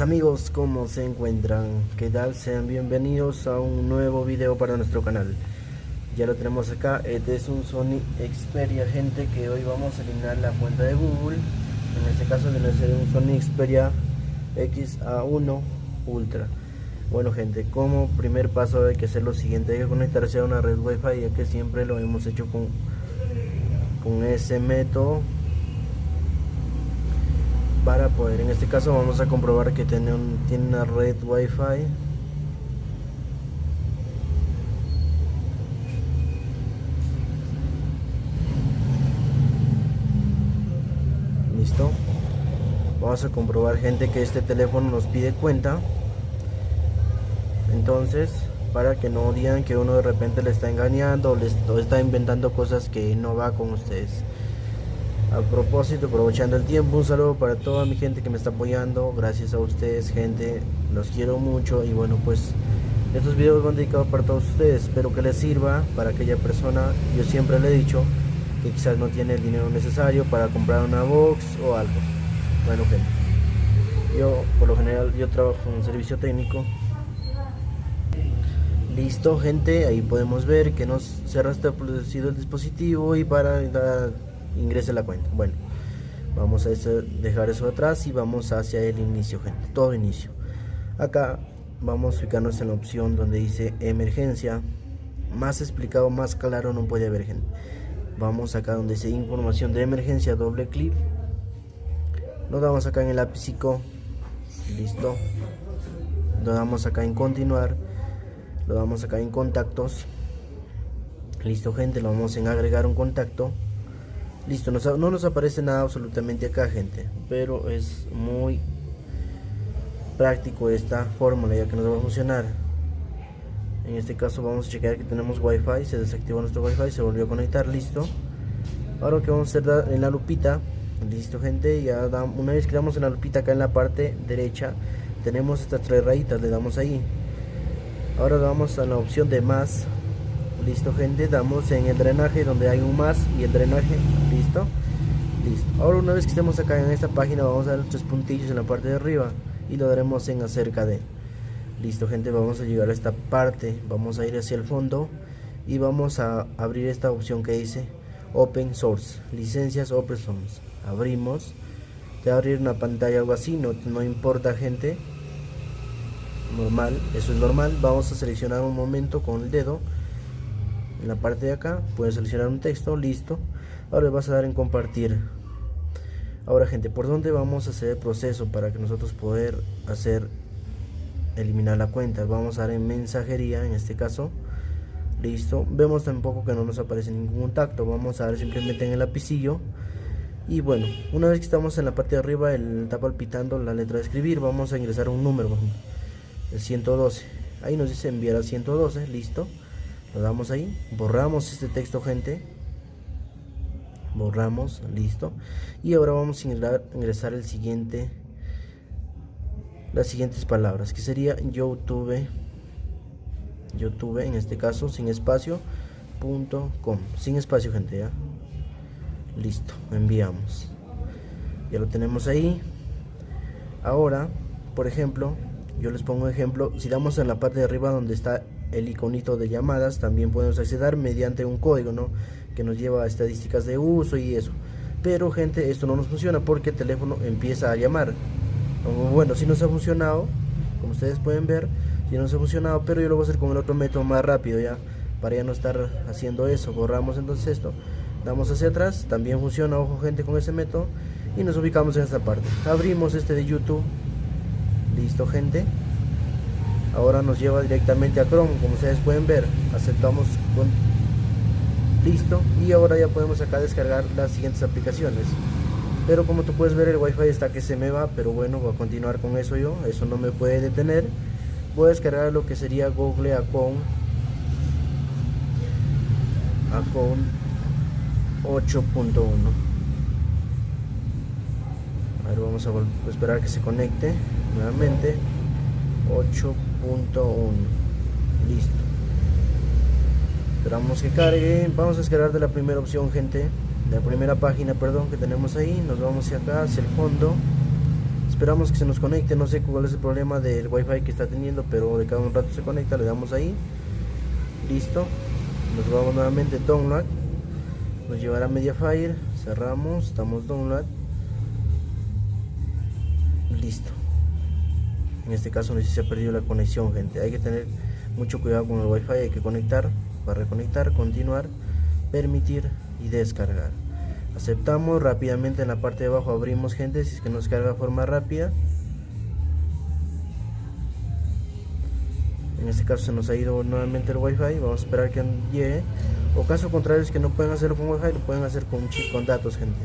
Amigos, ¿cómo se encuentran? ¿Qué tal? Sean bienvenidos a un nuevo video para nuestro canal. Ya lo tenemos acá, este es un Sony Xperia, gente, que hoy vamos a eliminar la cuenta de Google. En este caso debe ser un Sony Xperia XA1 Ultra. Bueno gente, como primer paso hay que hacer lo siguiente, hay que conectarse a una red wifi ya que siempre lo hemos hecho con, con ese método para poder en este caso vamos a comprobar que tiene, un, tiene una red wifi. Listo. Vamos a comprobar gente que este teléfono nos pide cuenta. Entonces para que no digan que uno de repente le está engañando o le está inventando cosas que no va con ustedes a propósito, aprovechando el tiempo, un saludo para toda mi gente que me está apoyando. Gracias a ustedes, gente. Los quiero mucho. Y bueno, pues estos videos van dedicados para todos ustedes. Espero que les sirva para aquella persona. Yo siempre le he dicho que quizás no tiene el dinero necesario para comprar una box o algo. Bueno, gente. Yo, por lo general, yo trabajo en un servicio técnico. Listo, gente. Ahí podemos ver que nos se ha restablecido el dispositivo y para ingrese la cuenta. Bueno, vamos a dejar eso atrás y vamos hacia el inicio, gente. Todo inicio. Acá vamos a fijarnos en la opción donde dice emergencia. Más explicado, más claro no puede haber, gente. Vamos acá donde dice información de emergencia, doble clic. Lo damos acá en el lápizico. Listo. Lo damos acá en continuar. Lo damos acá en contactos. Listo, gente. Lo vamos en agregar un contacto. Listo, no nos aparece nada absolutamente acá, gente. Pero es muy práctico esta fórmula ya que nos va a funcionar. En este caso vamos a checar que tenemos wifi, se desactivó nuestro wifi, se volvió a conectar, listo. Ahora que vamos a hacer en la lupita, listo gente, ya una vez que damos en la lupita acá en la parte derecha, tenemos estas tres rayitas, le damos ahí. Ahora vamos a la opción de más, listo gente damos en el drenaje donde hay un más y el drenaje listo. Listo. Ahora una vez que estemos acá en esta página vamos a dar tres puntillos en la parte de arriba y lo daremos en acerca de. Listo gente vamos a llegar a esta parte vamos a ir hacia el fondo y vamos a abrir esta opción que dice open source licencias open source. Abrimos te va a abrir una pantalla algo así no, no importa gente. Normal eso es normal. Vamos a seleccionar un momento con el dedo en la parte de acá puedes seleccionar un texto listo. Ahora le vas a dar en compartir. Ahora gente por dónde vamos a hacer el proceso para que nosotros poder hacer eliminar la cuenta vamos a dar en mensajería en este caso. Listo. Vemos tampoco que no nos aparece ningún contacto. Vamos a dar simplemente en el lapicillo. Y bueno una vez que estamos en la parte de arriba el está palpitando la letra de escribir vamos a ingresar un número. El 112 ahí nos dice enviar a 112 listo lo damos ahí borramos este texto gente. Borramos listo. Y ahora vamos a ingresar, el siguiente las siguientes palabras que sería youtube youtube en este caso sin espacio punto com. Sin espacio gente ya. Listo enviamos. Ya lo tenemos ahí. Ahora por ejemplo yo les pongo un ejemplo. Si damos en la parte de arriba donde está el iconito de llamadas también podemos acceder mediante un código ¿no? que nos lleva a estadísticas de uso y eso. Pero gente esto no nos funciona porque el teléfono empieza a llamar. Bueno si nos ha funcionado como ustedes pueden ver si nos ha funcionado pero yo lo voy a hacer con el otro método más rápido ya para ya no estar haciendo eso borramos entonces esto damos hacia atrás también funciona ojo gente con ese método y nos ubicamos en esta parte. Abrimos este de youtube. Listo gente ahora nos lleva directamente a Chrome. Como ustedes pueden ver aceptamos con listo. Y ahora ya podemos acá descargar las siguientes aplicaciones. Pero como tú puedes ver el wifi está que se me va pero bueno voy a continuar con eso yo. Eso no me puede detener. Voy a descargar lo que sería Google Account Account 8.1 a ver vamos a esperar que se conecte nuevamente. 8.1 listo. Esperamos que cargue vamos a descargar de la primera opción gente. La primera página perdón que tenemos ahí. Nos vamos hacia acá hacia el fondo. Esperamos que se nos conecte. No sé cuál es el problema del wifi que está teniendo pero de cada un rato se conecta. Le damos ahí. Listo. Nos vamos nuevamente. Download. Nos llevará mediafire cerramos. Estamos download. Listo en este caso no sé si se ha perdido la conexión gente. Hay que tener mucho cuidado con el wifi hay que conectar para reconectar continuar permitir y descargar. Aceptamos rápidamente en la parte de abajo abrimos gente si es que nos carga de forma rápida. En este caso se nos ha ido nuevamente el wifi vamos a esperar que llegue. O caso contrario es que no pueden hacerlo con wifi lo pueden hacer con chip con datos gente.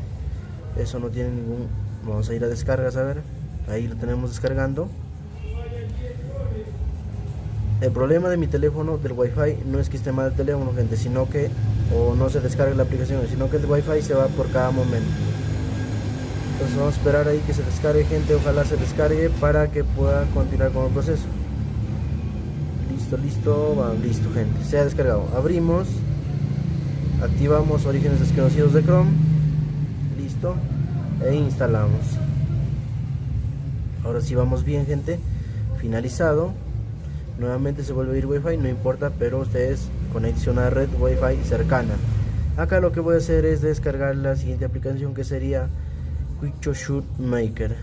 Eso no tiene ningún vamos a ir a descargas a ver. Ahí lo tenemos descargando el problema de mi teléfono del wifi no es que esté mal el teléfono gente sino que o no se descargue la aplicación sino que el wifi se va por cada momento. Entonces vamos a esperar ahí que se descargue gente ojalá se descargue para que pueda continuar con el proceso. Listo listo listo gente se ha descargado. Abrimos activamos orígenes desconocidos de chrome listo e instalamos. Ahora sí vamos bien gente finalizado nuevamente se vuelve a ir wifi no importa pero ustedes conexión a red wifi cercana. Acá lo que voy a hacer es descargar la siguiente aplicación que sería Quick Shoot Maker.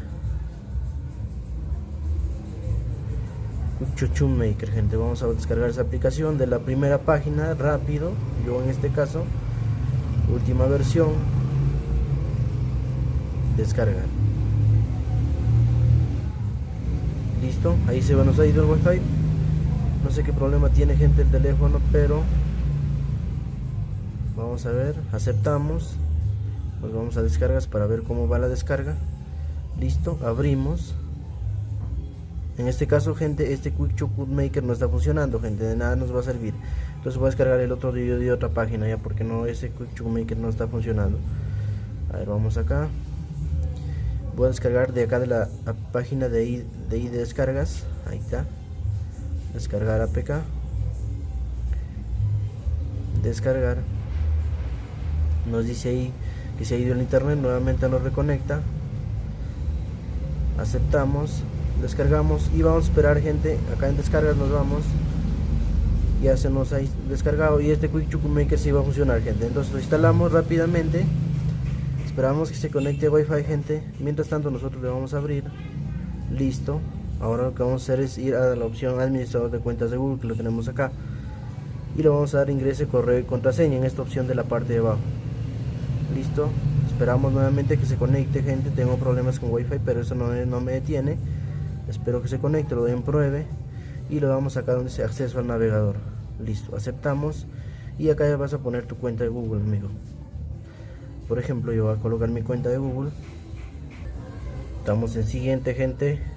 Quick Shoot Maker gente. Vamos a descargar esa aplicación de la primera página rápido. Yo en este caso última versión. Descargar. Listo ahí se nos ha ido el wifi no sé qué problema tiene gente el teléfono pero vamos a ver aceptamos. Nos vamos a descargas para ver cómo va la descarga. Listo abrimos. En este caso gente este quick maker no está funcionando gente de nada nos va a servir. Entonces voy a descargar el otro vídeo de otra página ya porque no ese quick maker no está funcionando. A ver vamos acá. Voy a descargar de acá de la página de, de descargas. Ahí está descargar APK descargar nos dice ahí que se ha ido el internet nuevamente nos reconecta aceptamos descargamos y vamos a esperar gente acá en descargas nos vamos ya se nos ha descargado y este Quick Maker sí va a funcionar gente. Entonces lo instalamos rápidamente esperamos que se conecte wifi gente. Mientras tanto nosotros le vamos a abrir listo ahora lo que vamos a hacer es ir a la opción administrador de cuentas de Google que lo tenemos acá. Y le vamos a dar ingreso correo y contraseña en esta opción de la parte de abajo. Listo. Esperamos nuevamente que se conecte gente. Tengo problemas con wifi pero eso no, no me detiene. Espero que se conecte lo doy en pruebe. Y lo damos acá donde dice acceso al navegador. Listo. Aceptamos. Y acá ya vas a poner tu cuenta de Google amigo. Por ejemplo yo voy a colocar mi cuenta de Google. Estamos en siguiente gente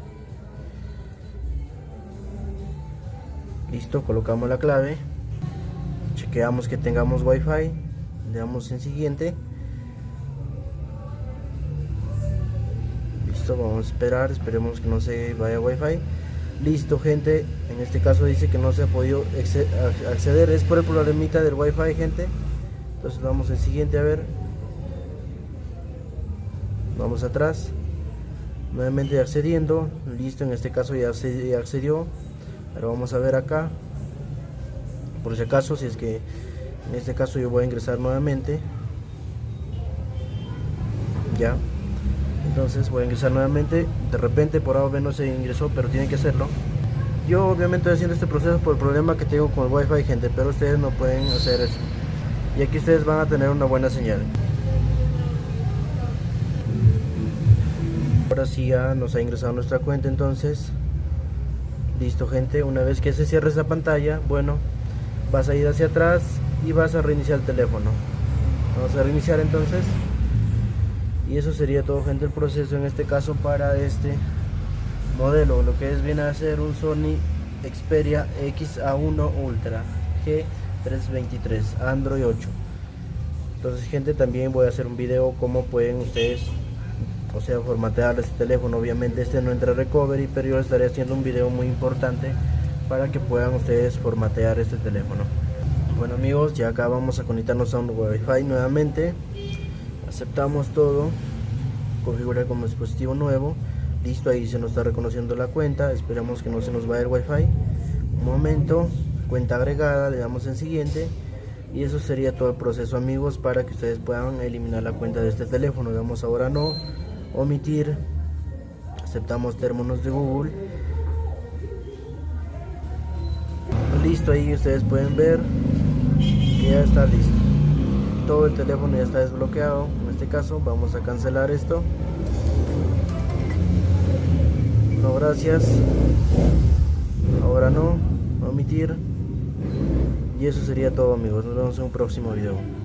listo colocamos la clave. Chequeamos que tengamos wifi. Le damos en siguiente. Listo vamos a esperar. Esperemos que no se vaya wifi. Listo gente. En este caso dice que no se ha podido acceder. Es por el problemita del wifi gente. Entonces vamos en siguiente a ver. Vamos atrás. Nuevamente accediendo. Listo en este caso ya accedió pero vamos a ver acá. Por si acaso si es que en este caso yo voy a ingresar nuevamente. Ya. Entonces voy a ingresar nuevamente. De repente por ahora no se ingresó pero tiene que hacerlo. Yo obviamente estoy haciendo este proceso por el problema que tengo con el wifi gente pero ustedes no pueden hacer eso. Y aquí ustedes van a tener una buena señal. Ahora sí ya nos ha ingresado nuestra cuenta entonces listo gente una vez que se cierre esa pantalla bueno vas a ir hacia atrás y vas a reiniciar el teléfono. Vamos a reiniciar entonces. Y eso sería todo gente el proceso en este caso para este modelo lo que es viene a ser un Sony Xperia XA1 Ultra G323 Android 8 entonces gente también voy a hacer un video como pueden ustedes o sea formatear este teléfono obviamente este no entra recovery pero yo estaré haciendo un video muy importante para que puedan ustedes formatear este teléfono. Bueno amigos ya acá vamos a conectarnos a un wifi nuevamente. Aceptamos todo. Configurar como dispositivo nuevo. Listo ahí se nos está reconociendo la cuenta. Esperamos que no se nos vaya el wifi. Un momento cuenta agregada le damos en siguiente. Y eso sería todo el proceso amigos para que ustedes puedan eliminar la cuenta de este teléfono. Damos ahora no omitir. Aceptamos términos de google. Listo ahí ustedes pueden ver que ya está listo. Todo el teléfono ya está desbloqueado. En este caso vamos a cancelar esto. No gracias. Ahora no omitir. Y eso sería todo amigos. Nos vemos en un próximo video